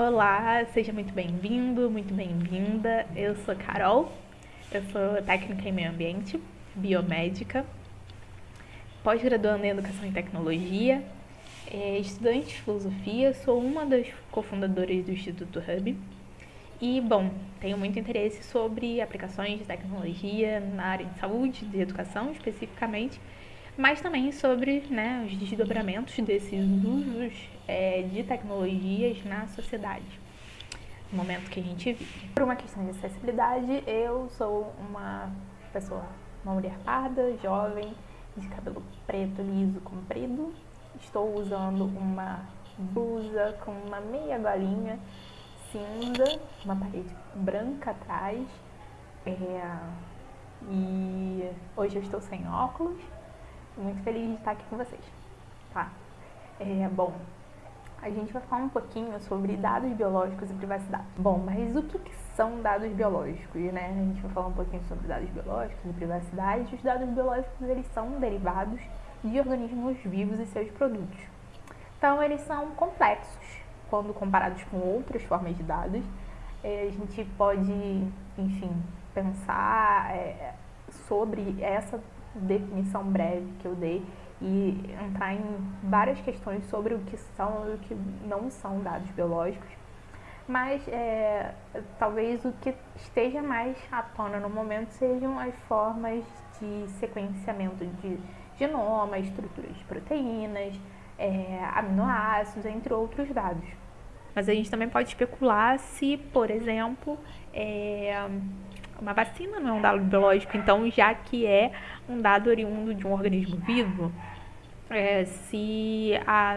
Olá, seja muito bem-vindo, muito bem-vinda. Eu sou Carol, eu sou técnica em meio ambiente, biomédica, pós-graduando em educação e tecnologia, é, estudante de filosofia, sou uma das cofundadoras do Instituto Hub. E, bom, tenho muito interesse sobre aplicações de tecnologia na área de saúde, de educação especificamente, mas também sobre né, os desdobramentos desses usos é, de tecnologias na sociedade, no momento que a gente vive. Por uma questão de acessibilidade, eu sou uma pessoa, uma mulher parda, jovem, de cabelo preto, liso, comprido. Estou usando uma blusa com uma meia golinha cinza, uma parede branca atrás. É, e hoje eu estou sem óculos muito feliz de estar aqui com vocês, tá? É, bom, a gente vai falar um pouquinho sobre dados biológicos e privacidade. Bom, mas o que, que são dados biológicos, né? A gente vai falar um pouquinho sobre dados biológicos e privacidade. Os dados biológicos, eles são derivados de organismos vivos e seus produtos. Então, eles são complexos quando comparados com outras formas de dados. É, a gente pode, enfim, pensar é, sobre essa definição breve que eu dei e entrar em várias questões sobre o que são e o que não são dados biológicos. Mas é, talvez o que esteja mais à tona no momento sejam as formas de sequenciamento de genoma, estruturas de proteínas, é, aminoácidos, entre outros dados. Mas a gente também pode especular se, por exemplo, é, uma vacina não é um dado biológico, então já que é um dado oriundo de um organismo vivo, é, se a,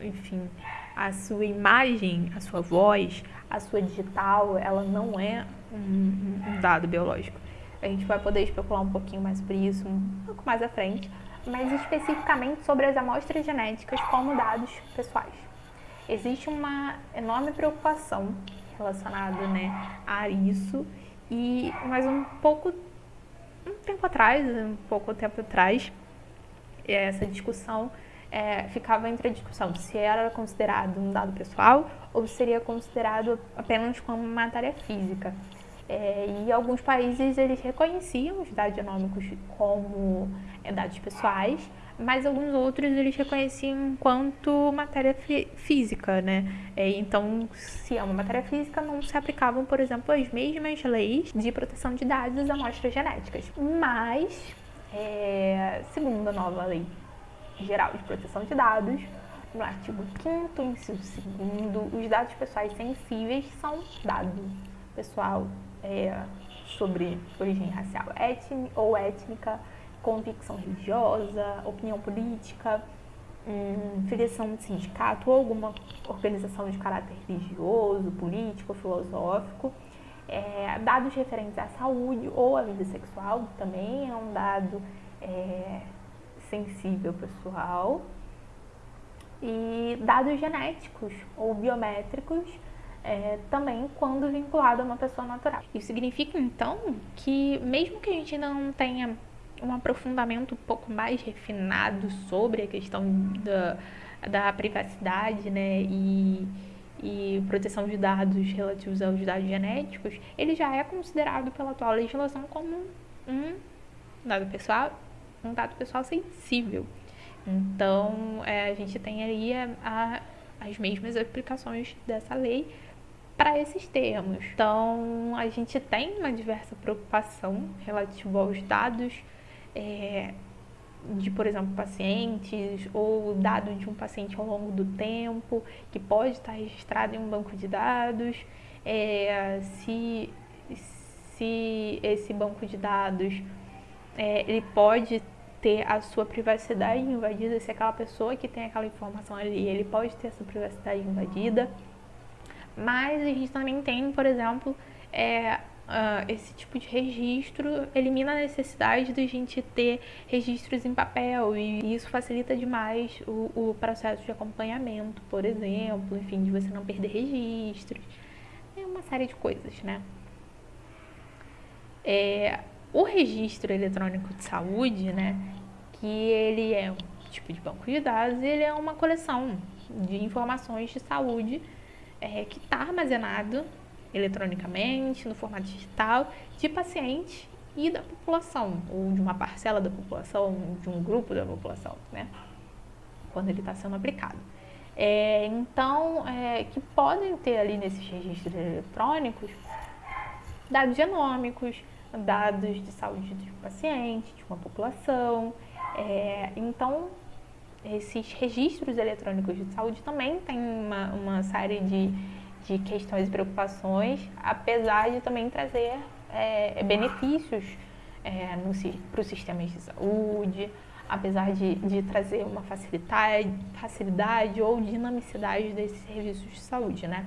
enfim, a sua imagem, a sua voz, a sua digital, ela não é um, um dado biológico. A gente vai poder especular um pouquinho mais sobre isso um pouco mais à frente, mas especificamente sobre as amostras genéticas como dados pessoais. Existe uma enorme preocupação relacionada né, a isso e mais um pouco, um tempo atrás, um pouco tempo atrás, essa discussão é, ficava entre a discussão se era considerado um dado pessoal ou seria considerado apenas como matéria física. É, e alguns países eles reconheciam os dados genômicos como dados pessoais, mas alguns outros eles reconheciam enquanto matéria física, né? É, então, se é uma matéria física, não se aplicavam, por exemplo, as mesmas leis de proteção de dados às amostras genéticas. Mas, é, segundo a nova lei geral de proteção de dados, no artigo 5 inciso 2 os dados pessoais sensíveis são dado pessoal é, sobre origem racial ou étnica, convicção religiosa, opinião política, hum, filiação de sindicato ou alguma organização de caráter religioso, político, filosófico. É, dados referentes à saúde ou à vida sexual também é um dado é, sensível pessoal. E dados genéticos ou biométricos é, também quando vinculado a uma pessoa natural. Isso significa então que mesmo que a gente não tenha um aprofundamento um pouco mais refinado sobre a questão da, da privacidade, né, e, e proteção de dados relativos aos dados genéticos, ele já é considerado pela atual legislação como um dado pessoal, um dado pessoal sensível. Então, é, a gente tem aí a, a, as mesmas aplicações dessa lei para esses termos. Então, a gente tem uma diversa preocupação relativa aos dados é, de, por exemplo, pacientes ou dado de um paciente ao longo do tempo, que pode estar registrado em um banco de dados, é, se, se esse banco de dados é, ele pode ter a sua privacidade invadida, se aquela pessoa que tem aquela informação ali, ele pode ter a sua privacidade invadida. Mas a gente também tem, por exemplo, é, uh, esse tipo de registro elimina a necessidade de a gente ter registros em papel e isso facilita demais o, o processo de acompanhamento, por exemplo, enfim, de você não perder registros, é uma série de coisas, né? É, o registro eletrônico de saúde, né, que ele é um tipo de banco de dados, ele é uma coleção de informações de saúde é, que está armazenado eletronicamente, no formato digital, de pacientes e da população, ou de uma parcela da população, de um grupo da população, né? Quando ele está sendo aplicado. É, então, é, que podem ter ali nesses registros eletrônicos dados genômicos, dados de saúde do paciente, de uma população. É, então, esses registros eletrônicos de saúde também têm uma, uma série de, de questões e preocupações, apesar de também trazer é, benefícios é, para os sistemas de saúde, apesar de, de trazer uma facilidade, facilidade ou dinamicidade desses serviços de saúde, né?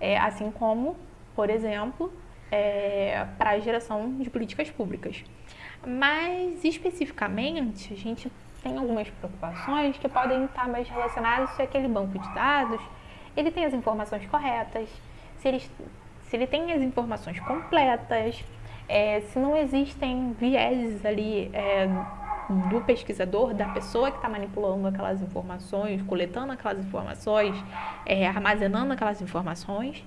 É, assim como, por exemplo, é, para a geração de políticas públicas. Mas, especificamente, a gente tem algumas preocupações que podem estar mais relacionadas se aquele banco de dados ele tem as informações corretas, se ele, se ele tem as informações completas, é, se não existem vieses ali é, do pesquisador, da pessoa que está manipulando aquelas informações, coletando aquelas informações, é, armazenando aquelas informações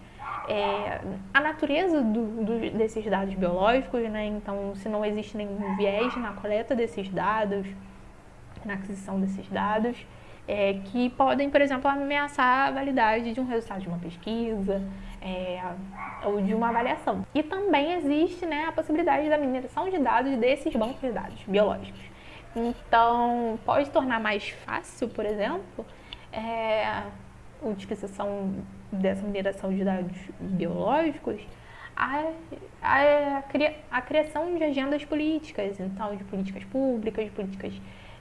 é, a natureza do, do, desses dados biológicos, né? Então, se não existe nenhum viés na coleta desses dados, na aquisição desses dados, é, que podem, por exemplo, ameaçar a validade de um resultado de uma pesquisa é, ou de uma avaliação. E também existe né, a possibilidade da mineração de dados desses bancos de dados biológicos. Então, pode tornar mais fácil, por exemplo, é, a utilização dessa mineração de dados biológicos a, a, a criação de agendas políticas, então de políticas públicas, de políticas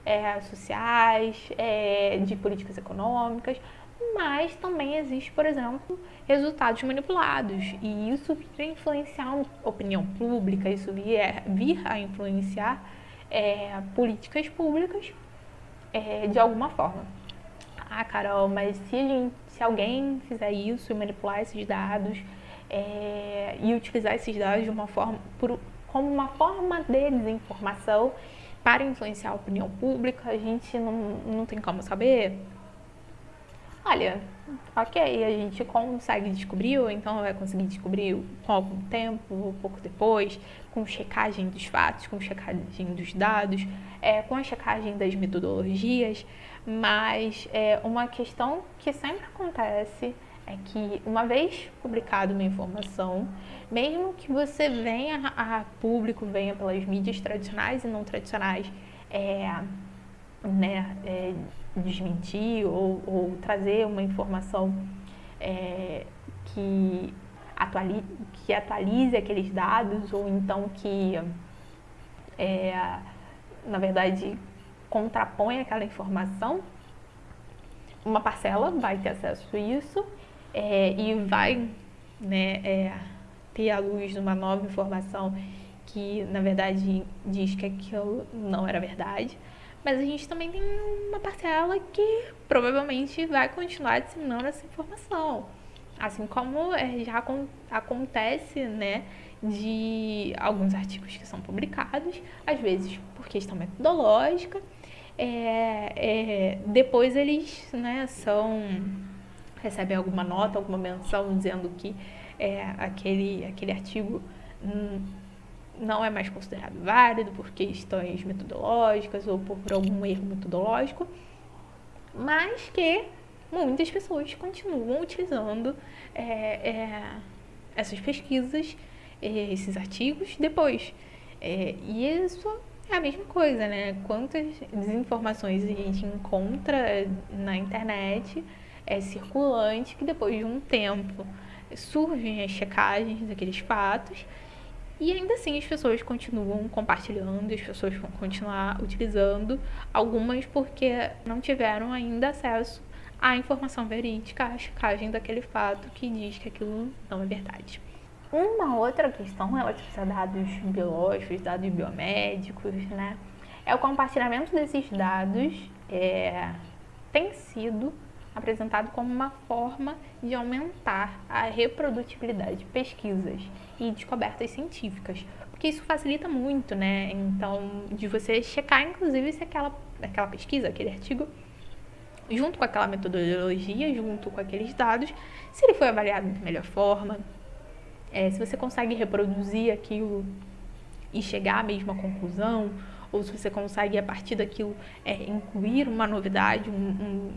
é, sociais, é, de políticas econômicas, mas também existe, por exemplo, resultados manipulados e isso vir a influenciar a opinião pública, isso vir, vir a influenciar é, políticas públicas é, de alguma forma. Ah, Carol, mas se gente se alguém fizer isso e manipular esses dados é, e utilizar esses dados de uma forma, por, como uma forma de desinformação para influenciar a opinião pública, a gente não, não tem como saber. Olha, ok, a gente consegue descobrir, ou então vai conseguir descobrir com algum tempo, ou pouco depois, com checagem dos fatos, com checagem dos dados, é, com a checagem das metodologias, mas é, uma questão que sempre acontece é que uma vez publicada uma informação, mesmo que você venha a público, venha pelas mídias tradicionais e não tradicionais, é, né, é, desmentir ou, ou, trazer uma informação é, que, atualize, que atualize aqueles dados ou então que, é, na verdade, contrapõe aquela informação, uma parcela vai ter acesso a isso é, e vai né, é, ter a luz de uma nova informação que, na verdade, diz que aquilo não era verdade. Mas a gente também tem uma parcela que provavelmente vai continuar disseminando essa informação. Assim como é, já acontece, né, de alguns artigos que são publicados, às vezes por questão metodológica, é, é, depois eles né, são recebem alguma nota, alguma menção dizendo que é, aquele, aquele artigo não é mais considerado válido por questões metodológicas ou por, por algum erro metodológico, mas que muitas pessoas continuam utilizando é, é, essas pesquisas, é, esses artigos depois. É, e isso é a mesma coisa, né? Quantas desinformações a gente encontra na internet é circulante que depois de um tempo surgem as checagens daqueles fatos e ainda assim as pessoas continuam compartilhando, as pessoas vão continuar utilizando, algumas porque não tiveram ainda acesso à informação verídica, à checagem daquele fato que diz que aquilo não é verdade. Uma outra questão relativa a dados biológicos, dados biomédicos, né? É o compartilhamento desses dados é, tem sido apresentado como uma forma de aumentar a reprodutibilidade de pesquisas e descobertas científicas, porque isso facilita muito, né? Então, de você checar, inclusive, se aquela, aquela pesquisa, aquele artigo junto com aquela metodologia, junto com aqueles dados, se ele foi avaliado da melhor forma, é, se você consegue reproduzir aquilo e chegar à mesma conclusão, ou se você consegue, a partir daquilo, é, incluir uma novidade, um, um,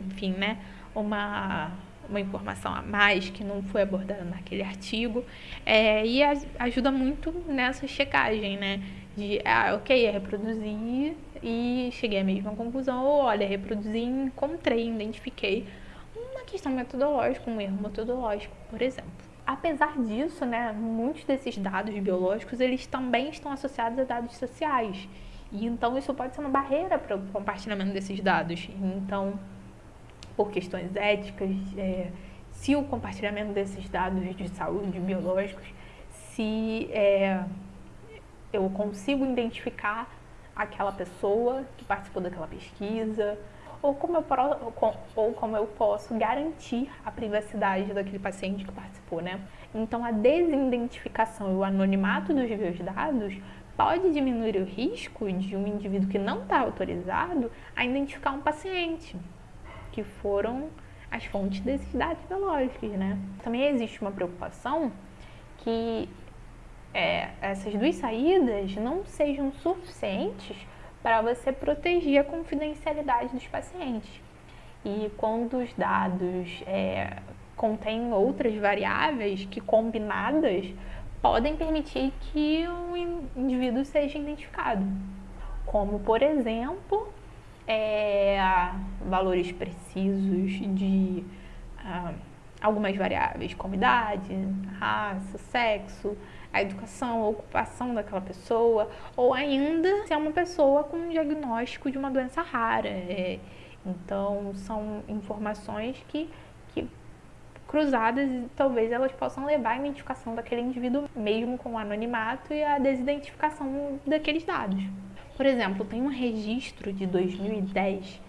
enfim, né, uma, uma informação a mais que não foi abordada naquele artigo, é, e a, ajuda muito nessa checagem, né, de, ah, ok, é reproduzir e cheguei à mesma conclusão, ou olha, reproduzi encontrei, identifiquei uma questão metodológica, um erro metodológico, por exemplo. Apesar disso, né, muitos desses dados biológicos, eles também estão associados a dados sociais. E então isso pode ser uma barreira para o compartilhamento desses dados. Então, por questões éticas, é, se o compartilhamento desses dados de saúde biológicos, se é, eu consigo identificar aquela pessoa que participou daquela pesquisa, ou como, eu, ou como eu posso garantir a privacidade daquele paciente que participou, né? Então, a desidentificação e o anonimato dos meus dados pode diminuir o risco de um indivíduo que não está autorizado a identificar um paciente, que foram as fontes desses dados biológicos, né? Também existe uma preocupação que é, essas duas saídas não sejam suficientes para você proteger a confidencialidade dos pacientes. E quando os dados é, contêm outras variáveis que combinadas podem permitir que o indivíduo seja identificado, como por exemplo é, valores precisos de ah, algumas variáveis, como idade, raça, sexo, a educação, a ocupação daquela pessoa, ou ainda se é uma pessoa com um diagnóstico de uma doença rara. É, então, são informações que, que cruzadas talvez elas possam levar à identificação daquele indivíduo, mesmo com o anonimato e a desidentificação daqueles dados. Por exemplo, tem um registro de 2010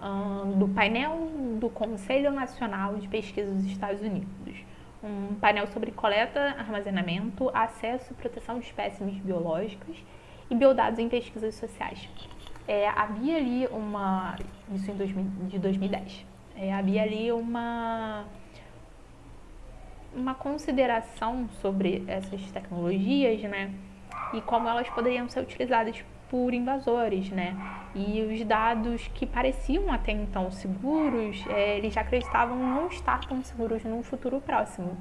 um, do painel do Conselho Nacional de Pesquisa dos Estados Unidos um painel sobre coleta, armazenamento, acesso e proteção de espécimes biológicos e biodados em pesquisas sociais. É, havia ali uma. Isso em 2000, de 2010. É, havia ali uma. Uma consideração sobre essas tecnologias, né? E como elas poderiam ser utilizadas por invasores, né? E os dados que pareciam até então seguros, é, eles já acreditavam não estar tão seguros no futuro próximo.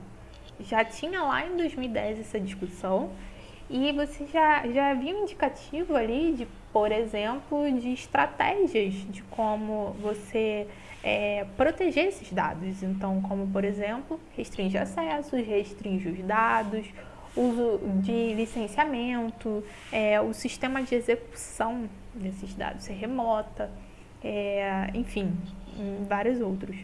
Já tinha lá em 2010 essa discussão e você já, já havia um indicativo ali de, por exemplo, de estratégias de como você é, proteger esses dados. Então, como por exemplo, restringir acessos, restringir os dados, uso de licenciamento, é, o sistema de execução desses dados ser remota, é, enfim, vários outros.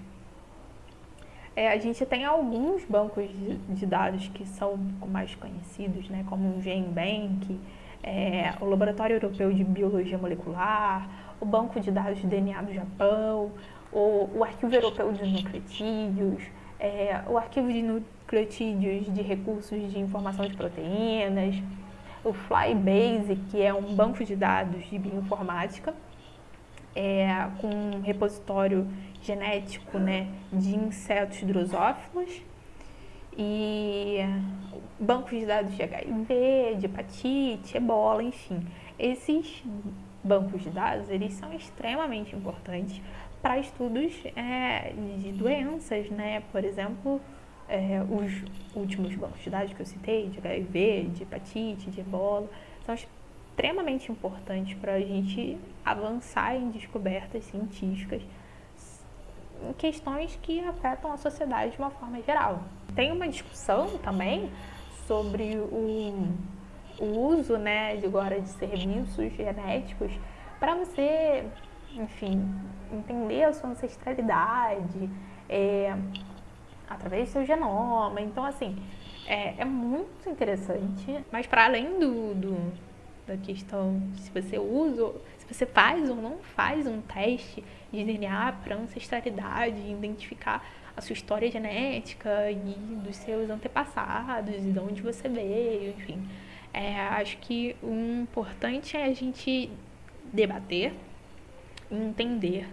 É, a gente tem alguns bancos de, de, dados que são mais conhecidos, né, como o GenBank, é, o Laboratório Europeu de Biologia Molecular, o Banco de Dados de DNA do Japão, o, o Arquivo Europeu de Nucleotídeos, é, o Arquivo de nucleotídeos de recursos de informação de proteínas, o Flybase, que é um banco de dados de bioinformática, é, com um repositório genético né, de insetos drosófilos, e bancos de dados de HIV, de hepatite, ebola, enfim. Esses bancos de dados, eles são extremamente importantes para estudos é, de doenças, né? Por exemplo, é, os últimos bancos de dados que eu citei, de HIV, de hepatite, de ebola, são extremamente importantes para a gente avançar em descobertas científicas em questões que afetam a sociedade de uma forma geral. Tem uma discussão também sobre o, o uso né, de agora de serviços genéticos para você, enfim, entender a sua ancestralidade, é, através do seu genoma. Então, assim, é, é muito interessante. Mas para além do, do, da questão se você usa, se você faz ou não faz um teste de DNA para ancestralidade, identificar a sua história genética e dos seus antepassados e de onde você veio, enfim. É, acho que o importante é a gente debater entender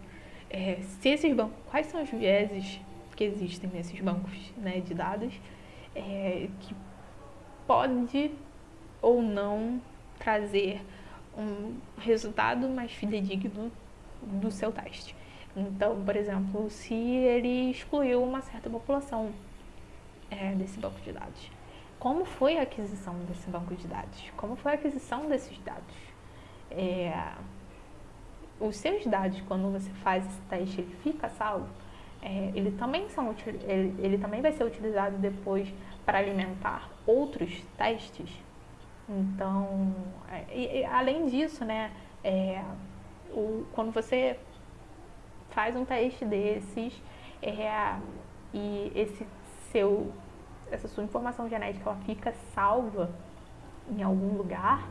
é, se esses bancos, quais são os vieses que existem nesses bancos né, de dados é, que pode ou não trazer um resultado mais fidedigno do seu teste. Então, por exemplo, se ele excluiu uma certa população é, desse banco de dados, como foi a aquisição desse banco de dados? Como foi a aquisição desses dados? É, os seus dados, quando você faz esse teste, ele fica salvo? É, ele, também são, ele, ele também vai ser utilizado depois para alimentar outros testes? Então, é, e, e, além disso, né, é, o, quando você faz um teste desses é, e esse seu, essa sua informação genética ela fica salva em algum lugar,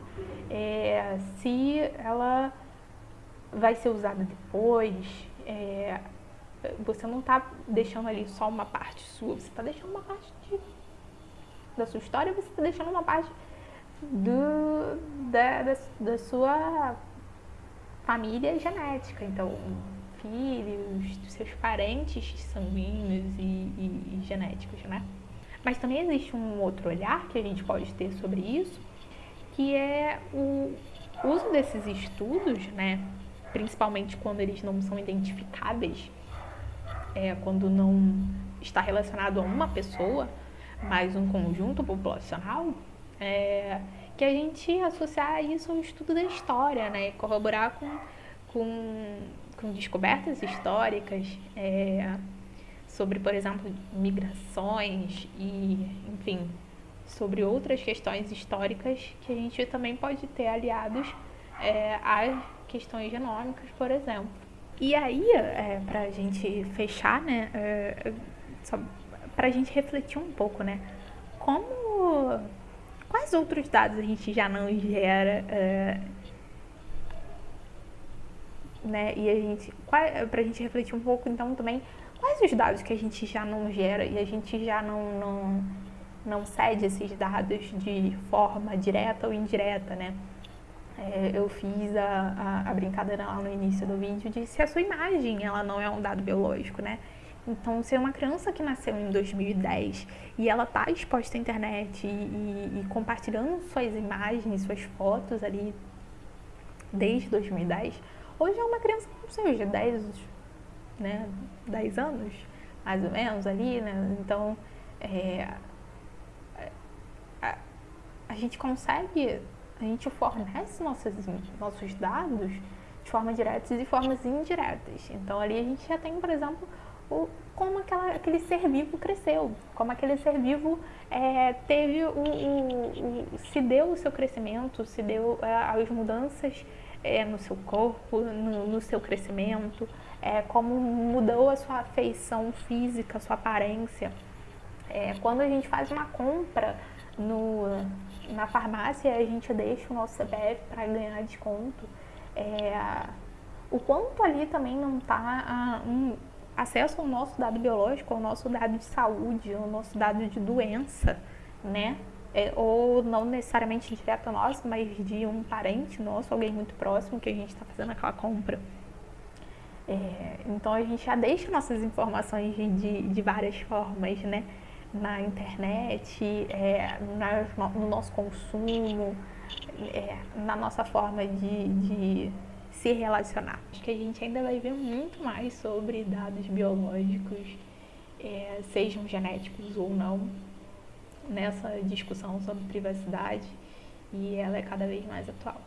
é, se ela vai ser usada depois, é, você não está deixando ali só uma parte sua, você está deixando uma parte de, da sua história, você está deixando uma parte do, da, da, da sua família genética. Então, filhos, seus parentes sanguíneos e, e, e, genéticos, né? Mas também existe um outro olhar que a gente pode ter sobre isso, que é o uso desses estudos, né? Principalmente quando eles não são identificáveis, é, quando não está relacionado a uma pessoa, mas um conjunto populacional, é, que a gente associar isso ao estudo da história, né? Corroborar com, com, com descobertas históricas é, sobre, por exemplo, migrações e, enfim, sobre outras questões históricas que a gente também pode ter aliados é, às questões genômicas, por exemplo. E aí, é, a gente fechar, né, é, para a gente refletir um pouco, né, como quais outros dados a gente já não gera? Uh, né? E a gente, para a gente refletir um pouco, então também, quais os dados que a gente já não gera e a gente já não, não, não cede esses dados de forma direta ou indireta, né? É, eu fiz a, a, a, brincadeira lá no início do vídeo de se a sua imagem ela não é um dado biológico, né? Então, se é uma criança que nasceu em 2010 e ela está exposta à internet e, e, e, compartilhando suas imagens, suas fotos ali desde 2010, hoje é uma criança, não sei, de 10, né, 10 anos, mais ou menos ali, né? Então, é, a, a gente consegue, a gente fornece nossos, nossos dados de formas diretas e de formas indiretas. Então, ali a gente já tem, por exemplo, o, como aquela, aquele ser vivo cresceu, como aquele ser vivo é, teve o, o, o, se deu o seu crescimento, se deu é, as mudanças é, no seu corpo, no, no seu crescimento, é, como mudou a sua feição física, a sua aparência. É, quando a gente faz uma compra no, na farmácia, a gente deixa o nosso CPF para ganhar desconto. É, o quanto ali também não está um, acesso ao nosso dado biológico, ao nosso dado de saúde, ao nosso dado de doença, né? É, ou não necessariamente direto nós, mas de um parente nosso, alguém muito próximo que a gente está fazendo aquela compra. É, então a gente já deixa nossas informações de, de várias formas, né? Na internet, é, na, no nosso consumo, é, na nossa forma de, de se relacionar. Acho que a gente ainda vai ver muito mais sobre dados biológicos, é, sejam genéticos ou não, nessa discussão sobre privacidade e ela é cada vez mais atual.